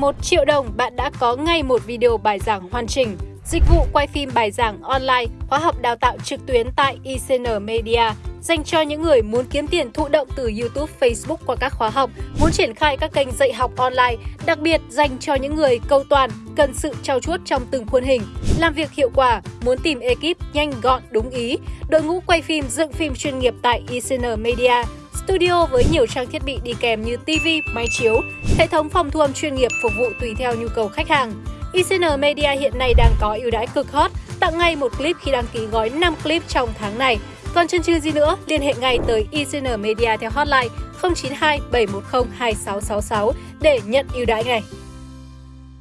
1 triệu đồng, bạn đã có ngay một video bài giảng hoàn chỉnh. Dịch vụ quay phim bài giảng online, khóa học đào tạo trực tuyến tại ICN Media dành cho những người muốn kiếm tiền thụ động từ YouTube, Facebook qua các khóa học, muốn triển khai các kênh dạy học online, đặc biệt dành cho những người câu toàn, cần sự trau chuốt trong từng khuôn hình, làm việc hiệu quả, muốn tìm ekip nhanh gọn đúng ý, đội ngũ quay phim dựng phim chuyên nghiệp tại ICN Media, studio với nhiều trang thiết bị đi kèm như TV, máy chiếu, hệ thống phòng thu âm chuyên nghiệp phục vụ tùy theo nhu cầu khách hàng. ICN Media hiện nay đang có ưu đãi cực hot, tặng ngay một clip khi đăng ký gói 5 clip trong tháng này. Còn chân chừ gì nữa, liên hệ ngay tới ICN Media theo hotline 092 710 2666 để nhận ưu đãi ngay.